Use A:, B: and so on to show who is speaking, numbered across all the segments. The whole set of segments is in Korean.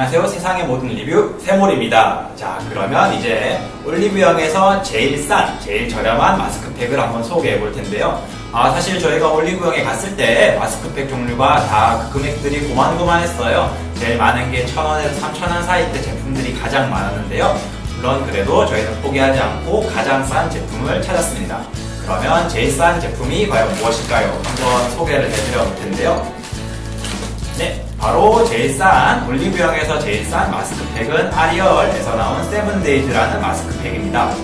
A: 안녕하세요. 세상의 모든 리뷰 세몰입니다. 자, 그러면 이제 올리브영에서 제일 싼, 제일 저렴한 마스크팩을 한번 소개해 볼 텐데요. 아, 사실 저희가 올리브영에 갔을 때 마스크팩 종류가 다 그 금액들이 고만고만했어요. 제일 많은 게 1,000원에서 3,000원 사이대 제품들이 가장 많았는데요. 물론 그래도 저희는 포기하지 않고 가장 싼 제품을 찾았습니다. 그러면 제일 싼 제품이 과연 무엇일까요? 한번 소개를 해드려 볼 텐데요. 네, 바로 제일 싼 올리브영에서 제일 싼 마스크팩은 아리얼에서 나온 세븐데이즈라는 마스크팩입니다.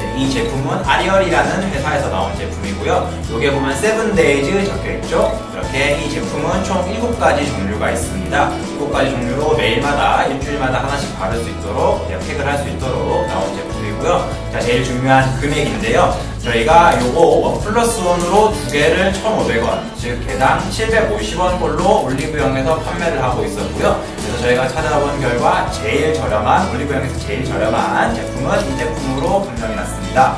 A: 네, 이 제품은 아리얼이라는 회사에서 나온 제품이고요. 여기에 보면 세븐데이즈 적혀있죠? 이렇게 이 제품은 총 7가지 종류가 있습니다. 7가지 종류로 매일마다 일주일마다 하나씩 바를 수 있도록 팩을 할 수 있도록 나온 제품이고요. 자, 제일 중요한 금액인데요. 저희가 요거 one plus one으로 두 개를 1,500원, 즉 개당 750원 꼴로 올리브영에서 판매를 하고 있었고요. 그래서 저희가 찾아본 결과 제일 저렴한 올리브영에서 제일 저렴한 제품은 이 제품으로 판명이 났습니다.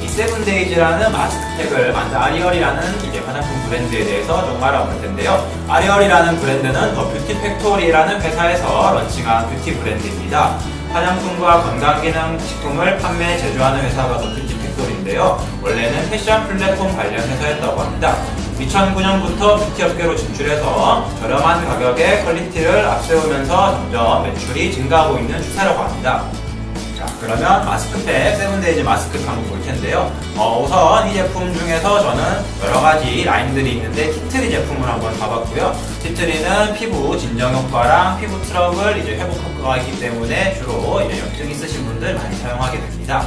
A: 이 세븐데이즈라는 마스크팩을 만든 아리얼이라는 이제 화장품 브랜드에 대해서 좀 알아볼 텐데요. 아리얼이라는 브랜드는 더 뷰티 팩토리라는 회사에서 launching한 beauty 브랜드입니다. 화장품과 건강기능식품을 판매 제조하는 회사가 더 뷰티 팩토리인데요. 원래는 패션 플랫폼 관련 회사였다고 합니다. 2009년부터 뷰티 업계로 진출해서 저렴한 가격에 quality를 앞세우면서 점점 매출이 증가하고 있는 추세라고 합니다. 자, 그러면 마스크팩 세븐데이즈 마스크팩 한번 볼 텐데요. 어, 우선 이 제품 중에서 저는 여러 가지 라인들이 있는데 tea tree 제품을 한번 봐봤고요. tea tree는 피부 진정 효과랑 피부 트러블 이제 회복 효과가 있기 때문에 주로 이제 염증 있으신 분들 많이 사용하게 됩니다.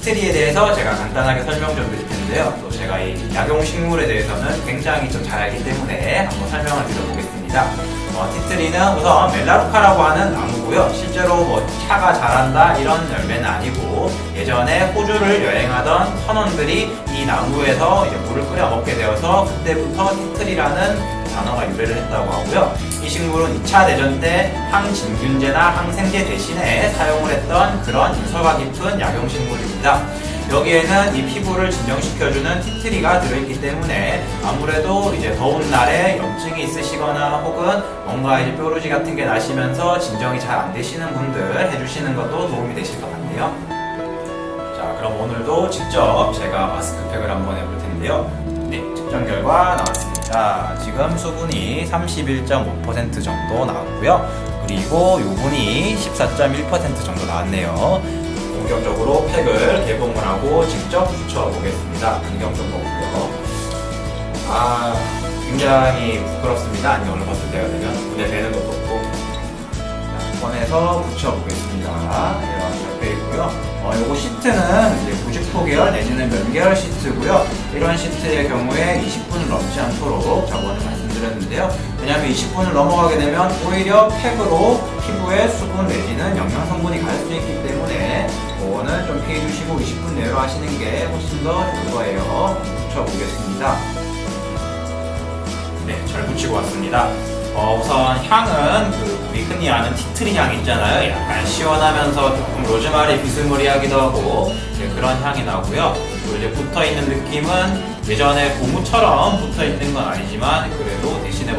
A: tea tree에 대해서 제가 간단하게 설명 좀 드릴 텐데요. 또 제가 이 약용 식물에 대해서는 굉장히 좀 잘 알기 때문에 한번 설명을 드려보겠습니다. 어, tea tree는 우선 melaleuca라고 하는 나무고요. 실제로 뭐 차가 자란다 이런 열매는 아니고 예전에 호주를 여행하던 선원들이 이 나무에서 물을 끓여 먹게 되어서 그때부터 티트리라는 단어가 유래를 했다고 하고요. 이 식물은 2차 대전 때 항진균제나 항생제 대신에 사용을 했던 그런 인서가 깊은 약용식물입니다. 여기에는 이 피부를 진정시켜주는 티트리가 들어있기 때문에 아무래도 이제 더운 날에 염증이 있으시거나 혹은 뭔가 이제 뾰루지 같은 게 나시면서 진정이 잘 안 되시는 분들 해주시는 것도 도움이 되실 것 같네요. 자, 그럼 오늘도 직접 제가 마스크팩을 한번 해볼 텐데요. 네, 측정 결과 나왔습니다. 지금 수분이 31.5% 정도 나왔고요. 그리고 요분이 14.1% 정도 나왔네요. 본격적으로 팩을 개봉을 하고 직접 붙여보겠습니다. 안경 좀 벗고요. 아, 굉장히 부끄럽습니다. 안경을 벗을 때가 되면 눈에 뵈는 것도 없고. 자, 꺼내서 붙여보겠습니다. 이렇게 되어 있고요. 어, 요거 시트는 이제 90호 계열 내지는 면 계열 시트고요. 이런 시트의 경우에 20분을 넘지 않도록 저번에 말씀드렸는데요. 왜냐하면 20분을 넘어가게 되면 오히려 팩으로 피부에 수분 내지는 영양 성분이 갈 수 있기 때문에 그 거는 좀 피해 주시고 20분 내로 하시는 게 훨씬 더 좋을 거예요. 붙여보겠습니다. 네, 잘 붙이고 왔습니다. 어, 우선 향은 그 우리 흔히 아는 티트리 향 있잖아요. 약간 시원하면서 조금 로즈마리 비스무리하기도 하고 네, 그런 향이 나고요. 그리고 이제 붙어 있는 느낌은 예전에 고무처럼 붙어 있는 건 아니지만 그래도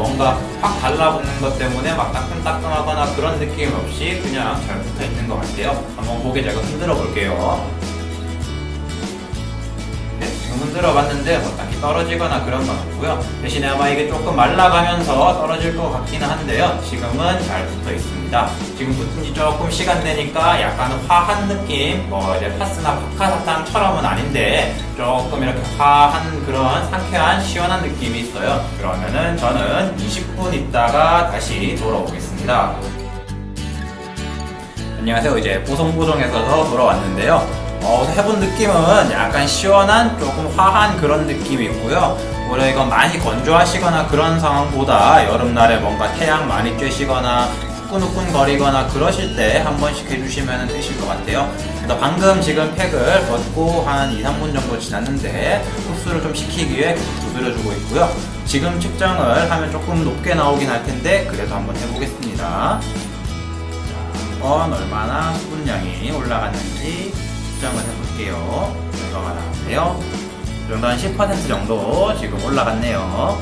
A: 뭔가 확 달라붙는 것 때문에 막 따끔따끔하거나 그런 느낌 없이 그냥 잘 붙어 있는 것 같아요. 한번 고개 제가 흔들어 볼게요. 흔들어 봤는데 뭐 딱히 떨어지거나 그런 건 없고요. 대신에 아마 이게 조금 말라가면서 떨어질 것 같기는 한데요. 지금은 잘 붙어 있습니다. 지금 붙은 지 조금 시간 되니까 약간 화한 느낌, 뭐 이제 파스나 파카사탕처럼은 아닌데 조금 이렇게 화한 그런 상쾌한 시원한 느낌이 있어요. 그러면은 저는 20분 있다가 다시 돌아오겠습니다. 안녕하세요. 이제 보송보송에서 돌아왔는데요. 어, 해본 느낌은 약간 시원한 조금 화한 그런 느낌이 있고요. 오히려 이건 많이 건조하시거나 그런 상황보다 여름날에 뭔가 태양 많이 쬐시거나 후끈후끈 거리거나 그러실 때 한 번씩 해주시면 되실 것 같아요. 방금 지금 팩을 벗고 한 2, 3분 정도 지났는데 흡수를 좀 시키기 위해 두드려주고 있고요. 지금 측정을 하면 조금 높게 나오긴 할 텐데 그래도 한번 해보겠습니다. 얼마나 수분량이 올라갔는지 측정을 해볼게요. 결과가 나왔네요. 이 정도 한 10% 정도 지금 올라갔네요.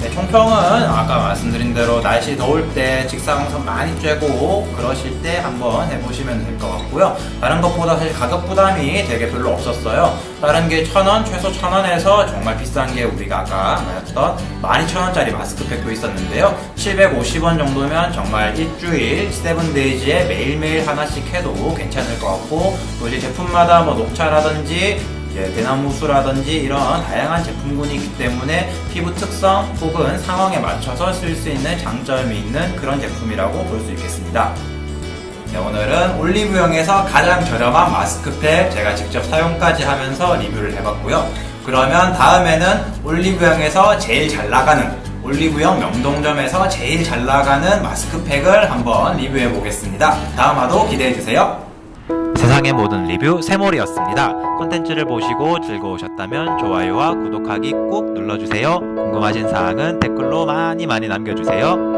A: 네, 총평은 아까 말씀드린 대로 날씨 더울 때 직사광선 많이 쬐고 그러실 때 한번 해보시면 될 것 같고요. 다른 것보다 사실 가격 부담이 되게 별로 없었어요. 다른 게천 원, 최소 천 원에서 정말 비싼 게 우리가 아까 말했던 12,000원짜리 마스크팩도 있었는데요. 750원 정도면 정말 일주일, 세븐데이즈에 매일매일 하나씩 해도 괜찮을 것 같고 또 이제 제품마다 뭐 녹차라든지 이제 대나무수라든지 이런 다양한 제품군이 있기 때문에 피부 특성 혹은 상황에 맞춰서 쓸 수 있는 장점이 있는 그런 제품이라고 볼 수 있겠습니다. 네, 오늘은 올리브영에서 가장 저렴한 마스크팩 제가 직접 사용까지 하면서 리뷰를 해봤고요. 그러면 다음에는 올리브영에서 제일 잘 나가는 올리브영 명동점에서 제일 잘 나가는 마스크팩을 한번 리뷰해 보겠습니다. 다음 화도 기대해 주세요.
B: 세상의 모든 리뷰 세몰이었습니다. 콘텐츠를 보시고 즐거우셨다면 좋아요와 구독하기 꾹 눌러주세요. 궁금하신 사항은 댓글로 많이 많이 남겨주세요.